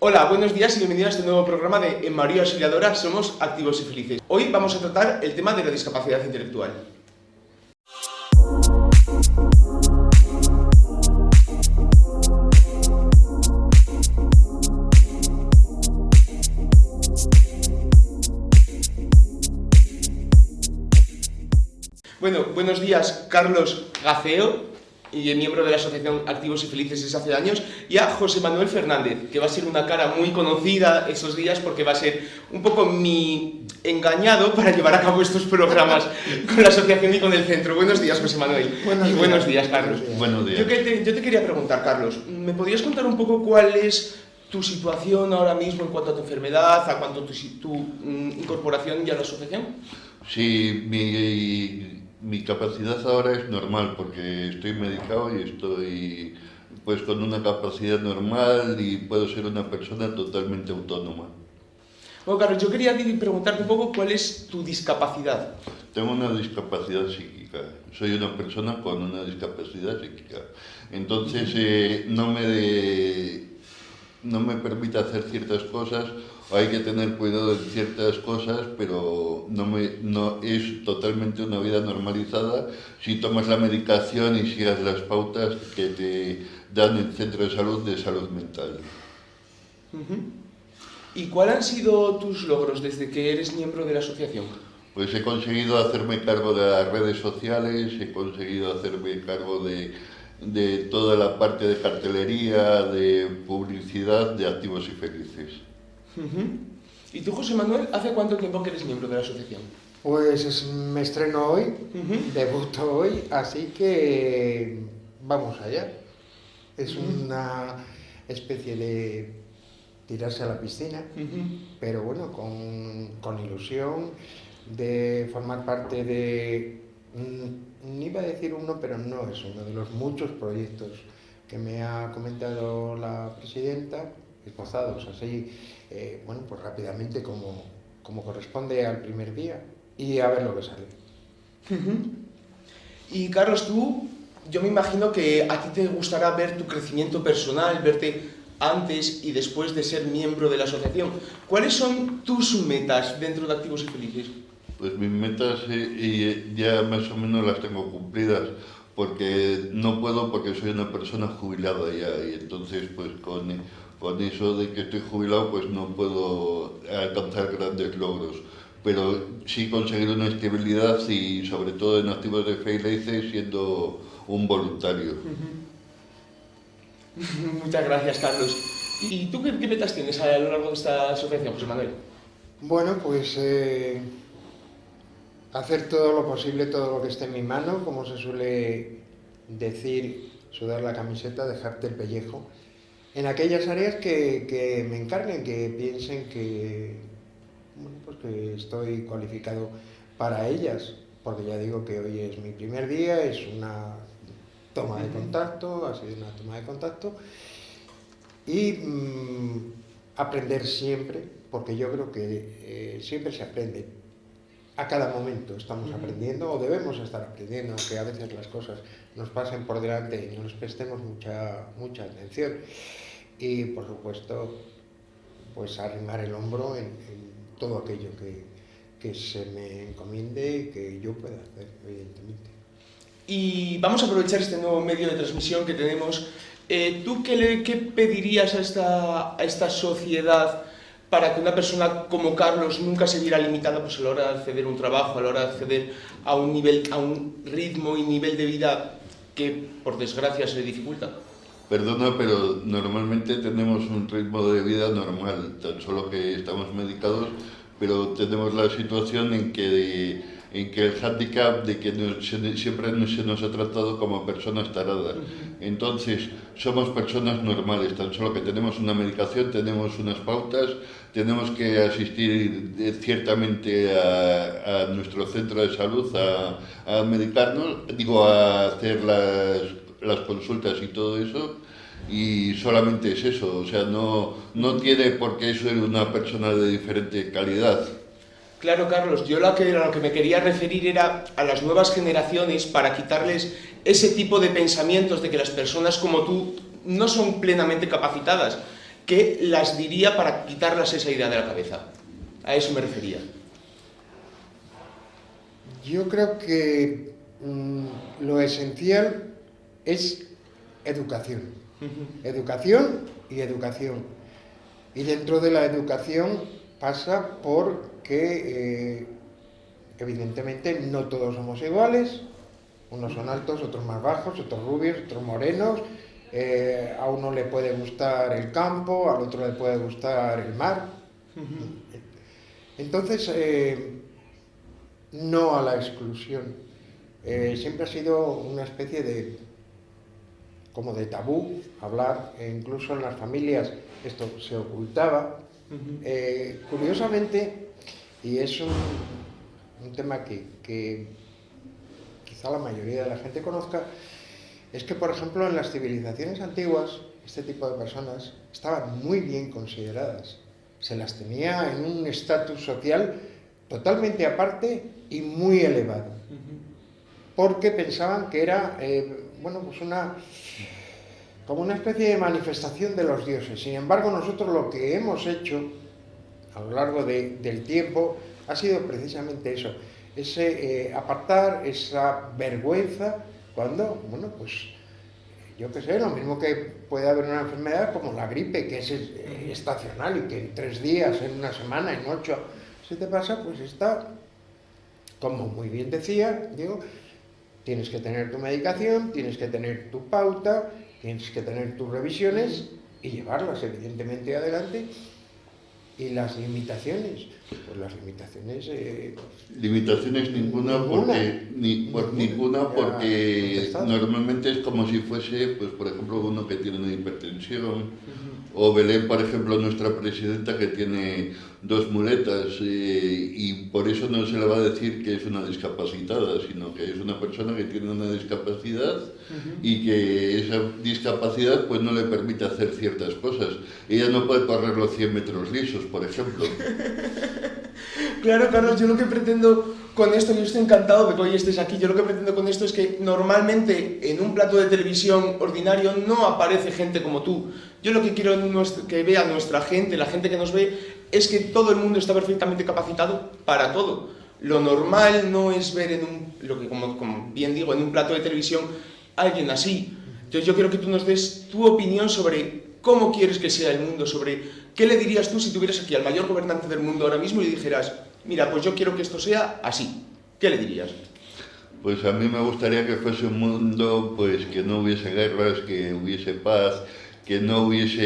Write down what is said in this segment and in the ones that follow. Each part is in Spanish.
Hola, buenos días y bienvenidos a este nuevo programa de En María Auxiliadora Somos Activos y Felices. Hoy vamos a tratar el tema de la discapacidad intelectual. Bueno, buenos días, Carlos Gaceo, y miembro de la Asociación Activos y Felices desde hace años, y a José Manuel Fernández, que va a ser una cara muy conocida esos días porque va a ser un poco mi engañado para llevar a cabo estos programas con la asociación y con el centro. Buenos días, José Manuel. Buenos y días. buenos días, Carlos. Buenos días. Yo, que te, yo te quería preguntar, Carlos, ¿me podrías contar un poco cuál es tu situación ahora mismo en cuanto a tu enfermedad, a cuanto tu, tu, mm, incorporación ya a la asociación? Sí, mi, mi capacidad ahora es normal porque estoy medicado y estoy pues con una capacidad normal y puedo ser una persona totalmente autónoma. Bueno, Carlos, yo quería preguntarte un poco cuál es tu discapacidad. Tengo una discapacidad psíquica, soy una persona con una discapacidad psíquica. Entonces eh, no, me de- no me permite hacer ciertas cosas, o hay que tener cuidado en ciertas cosas, pero no, me, no es totalmente una vida normalizada si tomas la medicación y sigas las pautas que te dan el centro de salud de salud mental. ¿Y cuáles han sido tus logros desde que eres miembro de la asociación? Pues he conseguido hacerme cargo de las redes sociales, he conseguido hacerme cargo de, de toda la parte de cartelería, de publicidad de Activos y Felices. ¿Y tú, José Manuel, hace cuánto tiempo que eres miembro de la asociación? Pues es- me estreno hoy, debuto hoy, así que vamos allá. Es una especie de tirarse a la piscina, pero bueno, con, con ilusión de formar parte de, mm, ni iba a decir uno, pero no es uno de los muchos proyectos que me ha comentado la presidenta, esbozados así, eh, bueno, pues rápidamente como, como corresponde al primer día y a ver lo que sale. Y Carlos, tú, yo me imagino que a ti te gustará ver tu crecimiento personal, verte antes y después de ser miembro de la asociación. ¿Cuáles son tus metas dentro de Activos y Felices? Pues mis metas eh, y ya más o menos las tengo cumplidas, porque no puedo porque soy una persona jubilada ya, y entonces pues con, con eso de que estoy jubilado pues no puedo alcanzar grandes logros. Pero sí conseguir una estabilidad y sobre todo en activos de Felices siendo un voluntario. Muchas gracias, Carlos. ¿Y tú qué, qué metas tienes a lo largo de esta asociación, José Manuel? Bueno, pues eh, hacer todo lo posible, todo lo que esté en mi mano, como se suele decir, sudar la camiseta, dejarte el pellejo, en aquellas áreas que, que me encarguen, que piensen que, bueno, pues que estoy cualificado para ellas, porque ya digo que hoy es mi primer día, es una toma de contacto, ha sido una toma de contacto, y mm, aprender siempre, porque yo creo que eh, siempre se aprende. A cada momento estamos aprendiendo o debemos estar aprendiendo, aunque a veces las cosas nos pasen por delante y no les prestemos mucha, mucha atención. Y por supuesto, pues arrimar el hombro en, en todo aquello que, que se me encomiende y que yo pueda hacer, evidentemente. Y vamos a aprovechar este nuevo medio de transmisión que tenemos. Eh, ¿Tú qué, le, qué pedirías a esta, a esta sociedad para que una persona como Carlos nunca se viera limitada pues, a la hora de acceder a un trabajo, a la hora de acceder a un, nivel, a un ritmo y nivel de vida que, por desgracia, se le dificulta? Perdona, pero normalmente tenemos un ritmo de vida normal, tan solo que estamos medicados, pero tenemos la situación en que, en que el hándicap de que nos- se- siempre nos- se nos ha tratado como personas taradas. Entonces, somos personas normales, tan solo que tenemos una medicación, tenemos unas pautas, tenemos que asistir ciertamente a, a nuestro centro de salud a, a medicarnos, digo, a hacer las, las consultas y todo eso, y solamente es eso, o sea, no, no tiene por qué ser una persona de diferente calidad. Claro, Carlos, yo lo que, a lo que me quería referir era a las nuevas generaciones para quitarles ese tipo de pensamientos de que las personas como tú no son plenamente capacitadas ¿qué las diría para quitarlas esa idea de la cabeza? A eso me refería. Yo creo que mm, lo esencial es educación. Educación y educación. Y dentro de la educación pasa por que, eh, evidentemente, no todos somos iguales. Unos son altos, otros más bajos, otros rubios, otros morenos. Eh, a uno le puede gustar el campo, al otro le puede gustar el mar. Entonces, eh, no a la exclusión. siempre ha sido una especie de como de tabú hablar, e incluso en las familias esto se ocultaba. Eh, curiosamente, y es un, tema que, quizá la mayoría de la gente conozca, es que, por ejemplo, en las civilizaciones antiguas, este tipo de personas estaban muy bien consideradas. Se las tenía en un estatus social totalmente aparte y muy elevado. Porque pensaban que era, eh, bueno, pues una como una especie de manifestación de los dioses. Sin embargo, nosotros lo que hemos hecho a lo largo del tiempo ha sido precisamente eso, ese eh, apartar esa vergüenza cuando, bueno, pues yo qué sé, lo mismo que puede haber una enfermedad como la gripe, que es eh, estacional y que en tres días, en una semana, en ocho, se te pasa, pues está, como muy bien decía, digo, tienes que tener tu medicación, tienes que tener tu pauta, tienes que tener tus revisiones y llevarlas evidentemente adelante. Y las limitaciones, pues las limitaciones... Eh, limitaciones ninguna, porque, ni, por, ninguna, porque normalmente es como si fuese, pues por ejemplo, uno que tiene una hipertensión, o Belén, por ejemplo, nuestra presidenta que tiene dos muletas eh, y por eso no se le va a decir que es una discapacitada, sino que es una persona que tiene una discapacidad y que esa discapacidad pues no le permite hacer ciertas cosas. Ella no puede correr los 100 metros lisos, por ejemplo. claro, Carlos, yo lo que pretendo con esto, yo estoy encantado de que hoy estés aquí, yo lo que pretendo con esto es que normalmente en un plato de televisión ordinario no aparece gente como tú. Yo lo que quiero que vea nuestra gente, la gente que nos ve, es que todo el mundo está perfectamente capacitado para todo. Lo normal no es ver en un, lo que como, bien digo, en un plato de televisión alguien así. Entonces yo quiero que tú nos des tu opinión sobre cómo quieres que sea el mundo, sobre qué le dirías tú si tuvieras aquí al mayor gobernante del mundo ahora mismo y dijeras, mira, pues yo quiero que esto sea así. ¿Qué le dirías? Pues a mí me gustaría que fuese un mundo pues que no hubiese guerras, que hubiese paz, que no hubiese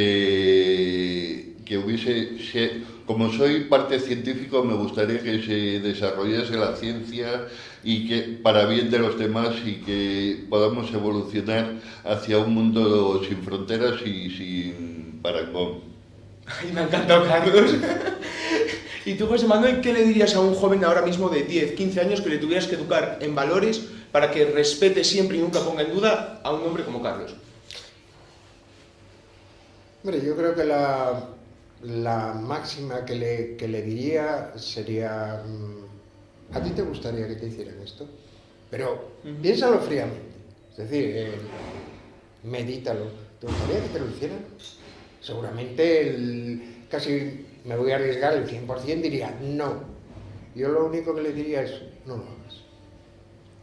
que hubiese como soy parte científico, me gustaría que se desarrollase la ciencia y que para bien de los demás y que podamos evolucionar hacia un mundo sin fronteras y sin parangón. Ay, me ha encantado, Carlos. y tú, José Manuel, ¿qué le dirías a un joven ahora mismo de 10, 15 años que le tuvieras que educar en valores para que respete siempre y nunca ponga en duda a un hombre como Carlos? Hombre, yo creo que la, la máxima que le, que le diría sería, mm, ¿a ti te gustaría que te hicieran esto? Pero piénsalo fríamente, es decir, eh, medítalo. ¿Te gustaría que te lo hicieran? Seguramente casi me voy a arriesgar el 100% diría no. Yo lo único que le diría es no lo hagas.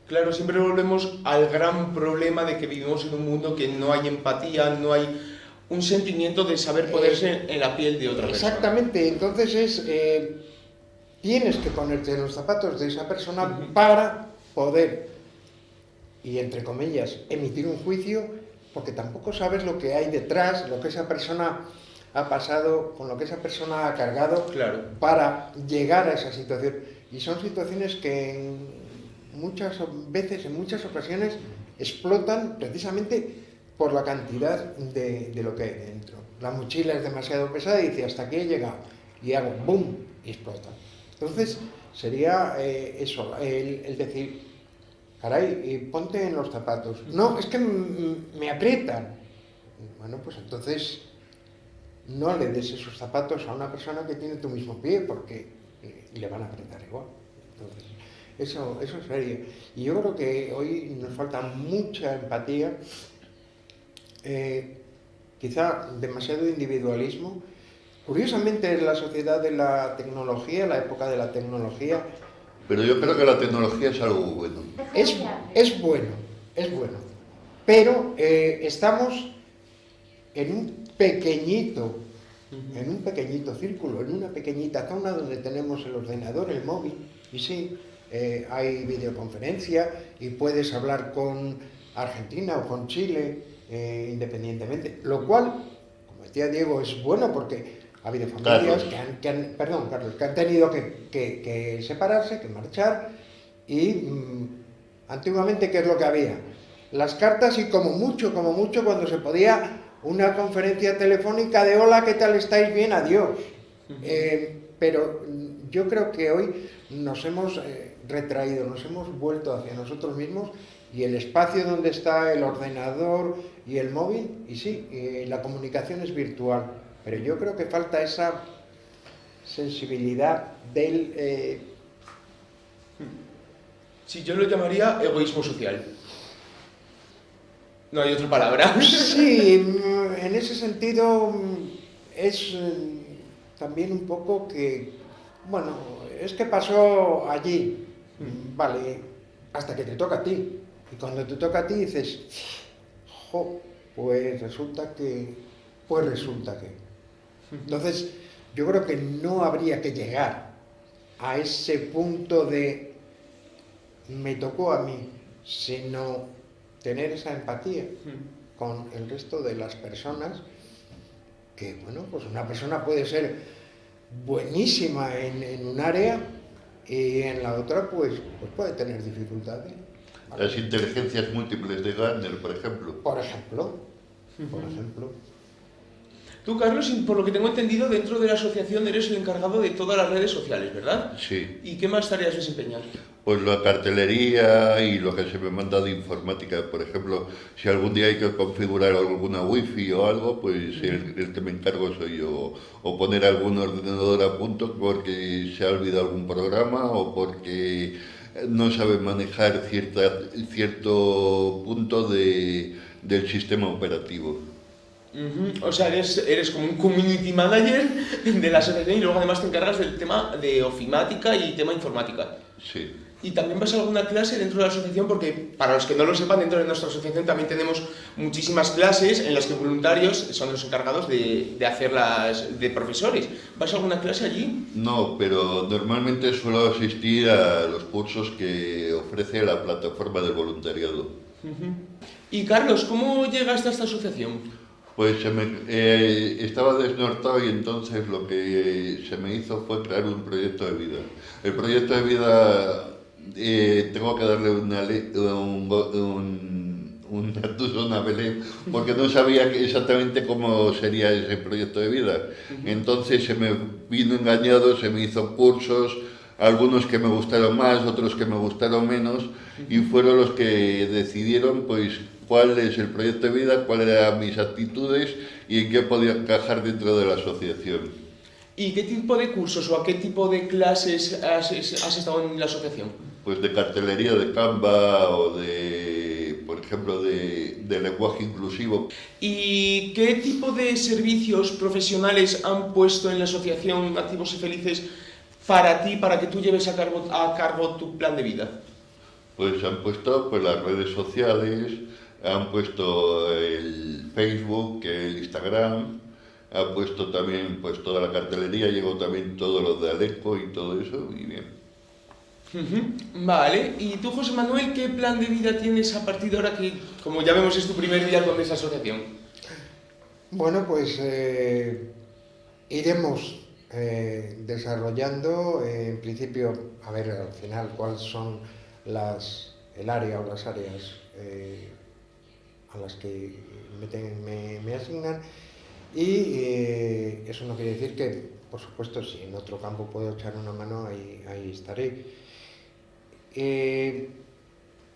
Claro, siempre volvemos al gran problema de que vivimos en un mundo que no hay empatía, no hay un sentimiento de saber eh, ponerse en la piel de otra persona. Exactamente, entonces es, eh, tienes que ponerte los zapatos de esa persona para poder, y entre comillas, emitir un juicio, porque tampoco sabes lo que hay detrás, lo que esa persona ha pasado, con lo que esa persona ha cargado claro. para llegar a esa situación. Y son situaciones que muchas veces, en muchas ocasiones, explotan precisamente por la cantidad de, lo que hay dentro. La mochila es demasiado pesada y dice, hasta aquí he llegado. Y hago, ¡boom! y explota. Entonces, sería eh, eso, el, decir, caray, ponte en los zapatos. No, es que me aprietan. Bueno, pues entonces no le des esos zapatos a una persona que tiene tu mismo pie, porque eh, le van a apretar igual. Entonces, eso, eso sería. Y yo creo que hoy nos falta mucha empatía eh, quizá demasiado individualismo. Curiosamente, en la sociedad de la tecnología, la época de la tecnología... Pero yo creo que la tecnología es algo bueno. Es, es bueno, es bueno. Pero eh, estamos en un pequeñito, en un pequeñito círculo, en una pequeñita zona donde tenemos el ordenador, el móvil, y sí, eh, hay videoconferencia y puedes hablar con Argentina o con Chile eh, independientemente, lo cual, como decía Diego, es bueno porque ha habido familias que han, perdón, Carlos, que han tenido que, separarse, que marchar y mm, antiguamente, ¿qué es lo que había? Las cartas y como mucho, como mucho, cuando se podía una conferencia telefónica de hola, ¿qué tal estáis? Bien, adiós. Eh, pero yo creo que hoy nos hemos retraído, nos hemos vuelto hacia nosotros mismos y el espacio donde está el ordenador y el móvil, y sí, la comunicación es virtual, pero yo creo que falta esa sensibilidad del... Eh... Sí, yo lo llamaría egoísmo social. No hay otra palabra. Sí, en ese sentido es eh, también un poco que, bueno, es que pasó allí, Vale, hasta que te toca a ti. Y cuando te toca a ti dices, jo, pues resulta que, pues resulta que. Entonces, yo creo que no habría que llegar a ese punto de me tocó a mí, sino tener esa empatía con el resto de las personas, que bueno, pues una persona puede ser buenísima en, en un área, y en la otra pues, pues puede tener dificultades. Las inteligencias múltiples de Gardner, por ejemplo. Por ejemplo, por ejemplo. Tú, Carlos, por lo que tengo entendido, dentro de la asociación eres el encargado de todas las redes sociales, ¿verdad? Sí. ¿Y qué más tareas desempeñas? Pues la cartelería y lo que se me manda de informática. Por ejemplo, si algún día hay que configurar alguna wifi o algo, pues el, que me encargo soy yo. O poner algún ordenador a punto porque se ha olvidado algún programa o porque no sabe manejar cierta, cierto punto de, del sistema operativo. O sea, eres, eres como un community manager de la asociación y luego además te encargas del tema de ofimática y tema informática. Sí. Y también vas a alguna clase dentro de la asociación porque, para los que no lo sepan, dentro de nuestra asociación también tenemos muchísimas clases en las que voluntarios son los encargados de, de hacerlas de profesores. ¿Vas a alguna clase allí? No, pero normalmente suelo asistir a los cursos que ofrece la plataforma de voluntariado. Y Carlos, ¿cómo llegaste a esta asociación? Pues se me, eh, estaba desnortado y entonces lo que se me hizo fue crear un proyecto de vida. El proyecto de vida eh, tengo que darle una, un, un, un a Belén porque no sabía exactamente cómo sería ese proyecto de vida. Entonces se me vino engañado, se me hizo cursos, algunos que me gustaron más, otros que me gustaron menos y fueron los que decidieron pues cuál es el proyecto de vida, cuáles eran mis actitudes y en qué podía encajar dentro de la asociación. ¿Y qué tipo de cursos o a qué tipo de clases has, estado en la asociación? Pues de cartelería de Canva o de, por ejemplo, de, de lenguaje inclusivo. ¿Y qué tipo de servicios profesionales han puesto en la asociación Activos y Felices para ti, para que tú lleves a cargo, a cargo tu plan de vida? Pues han puesto pues, las redes sociales, han puesto el Facebook, el Instagram, han puesto también pues toda la cartelería, llegó también todo lo de Aleco y todo eso, y bien. Vale, y tú José Manuel, ¿qué plan de vida tienes a partir de ahora que, como ya vemos, es tu primer día con esa asociación? Bueno, pues eh, iremos eh, desarrollando, eh, en principio, a ver al final cuáles son las, el área o las áreas a las que me, asignan y eh, eso no quiere decir que, por supuesto, si en otro campo puedo echar una mano, ahí, ahí estaré. Eh,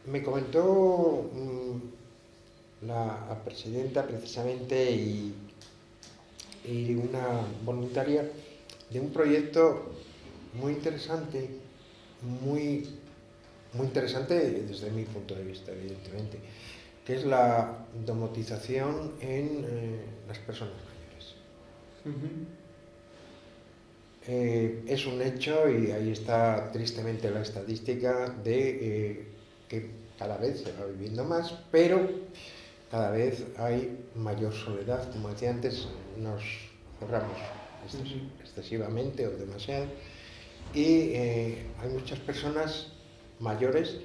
me comentó mm, la presidenta precisamente y una voluntaria de un proyecto muy interesante, muy, muy interesante desde mi punto de vista, evidentemente que es la domotización en eh, las personas mayores. Eh, es un hecho y ahí está tristemente la estadística de eh, que cada vez se va viviendo más, pero cada vez hay mayor soledad. Como decía antes, nos cerramos excesivamente o demasiado. Y hay muchas personas mayores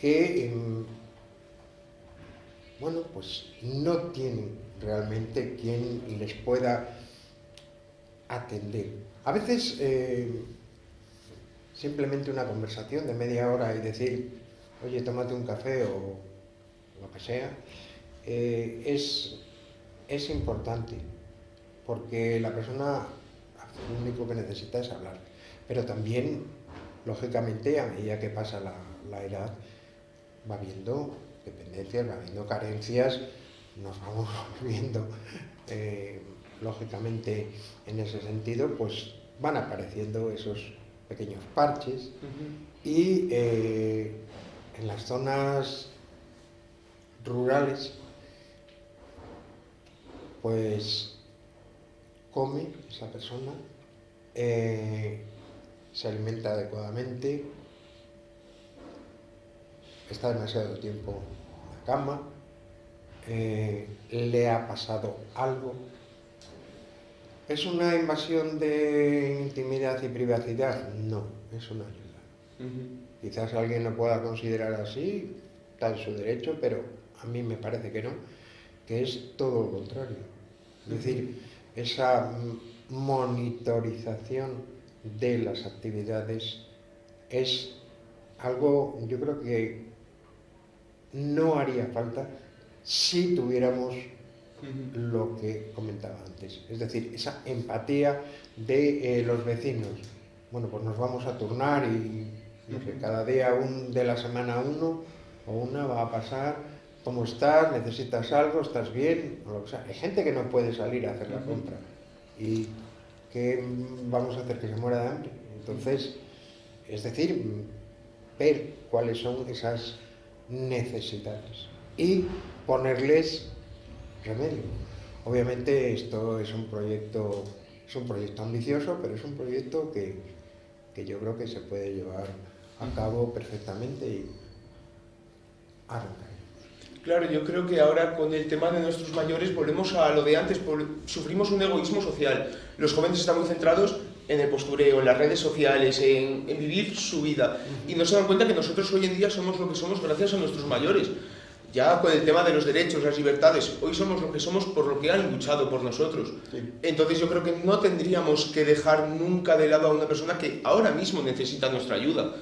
que em, bueno, pues no tienen realmente quien les pueda atender. A veces eh, simplemente una conversación de media hora y decir, oye, tómate un café o lo que sea, eh, es, es importante, porque la persona lo único que necesita es hablar. Pero también, lógicamente, a medida que pasa la, la edad, va viendo dependencias, va habiendo carencias, nos vamos viendo, eh, lógicamente, en ese sentido, pues van apareciendo esos pequeños parches y eh, en las zonas rurales, pues come esa persona, eh, se alimenta adecuadamente, está demasiado tiempo en la cama, eh, le ha pasado algo. ¿Es una invasión de intimidad y privacidad? No, es una ayuda. Quizás alguien lo pueda considerar así, está en su derecho, pero a mí me parece que no, que es todo lo contrario. Es decir, esa monitorización de las actividades es algo, yo creo que no haría falta si tuviéramos lo que comentaba antes, es decir, esa empatía de eh, los vecinos. Bueno, pues nos vamos a turnar y cada día un, de la semana uno o una va a pasar, ¿cómo estás? ¿Necesitas algo? ¿Estás bien? Hay gente que no puede salir a hacer la compra y ¿qué vamos a hacer? Que se muera de hambre. Entonces, es decir, ver cuáles son esas necesidades y ponerles remedio. Obviamente esto es un proyecto, es un proyecto ambicioso, pero es un proyecto que, que yo creo que se puede llevar a cabo perfectamente y arrancar. Claro, yo creo que ahora con el tema de nuestros mayores volvemos a lo de antes, sufrimos un egoísmo social. Los jóvenes están muy centrados en el postureo, en las redes sociales, en, vivir su vida. Y no se dan cuenta que nosotros hoy en día somos lo que somos gracias a nuestros mayores. Ya con el tema de los derechos, las libertades, hoy somos lo que somos por lo que han luchado por nosotros. Entonces yo creo que no tendríamos que dejar nunca de lado a una persona que ahora mismo necesita nuestra ayuda.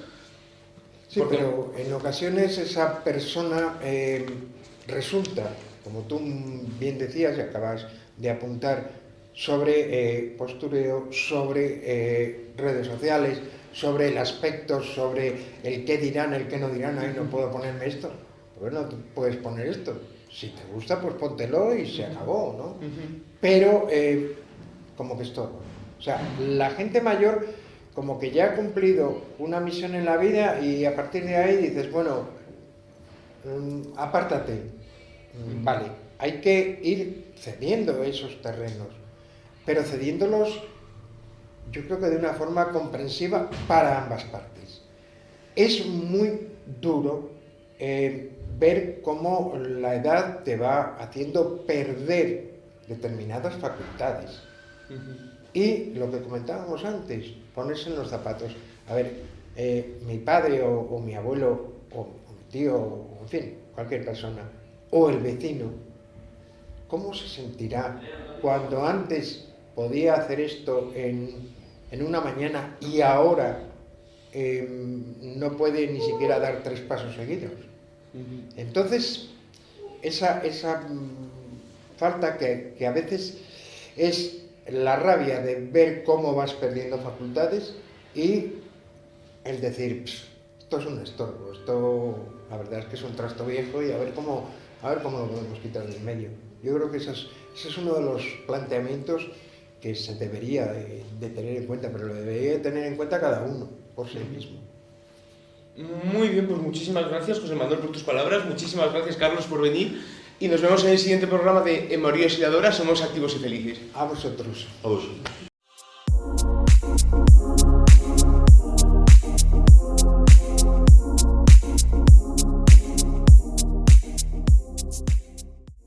Sí, pero en ocasiones esa persona eh, resulta, como tú bien decías y acabas de apuntar, sobre eh, postureo, sobre eh, redes sociales, sobre el aspecto, sobre el qué dirán, el qué no dirán, ahí no puedo ponerme esto. Bueno, tú puedes poner esto. Si te gusta, pues póntelo y se acabó, ¿no? Pero eh, como que es todo. O sea, la gente mayor como que ya ha cumplido una misión en la vida y a partir de ahí dices, bueno, apártate. Mm, vale, hay que ir cediendo esos terrenos pero cediéndolos yo creo que de una forma comprensiva para ambas partes. Es muy duro eh, ver cómo la edad te va haciendo perder determinadas facultades. Y lo que comentábamos antes, ponerse en los zapatos. A ver, eh, mi padre o, mi abuelo o, mi tío, o, en fin, cualquier persona, o el vecino, ¿cómo se sentirá cuando antes podía hacer esto en, una mañana y ahora em, no puede ni siquiera dar tres pasos seguidos. Entonces, esa, esa mm, falta que, que, a veces es la rabia de ver cómo vas perdiendo facultades y el decir, esto es un estorbo, esto la verdad es que es un trasto viejo y a ver cómo, a ver cómo lo podemos quitar del medio. Yo creo que ese es uno de los planteamientos que se debería de, tener en cuenta, pero lo debería tener en cuenta cada uno por sí mismo. Muy bien, pues muchísimas gracias José Manuel por tus palabras, muchísimas gracias Carlos por venir y nos vemos en el siguiente programa de En María Somos activos y felices. A vosotros. A vosotros.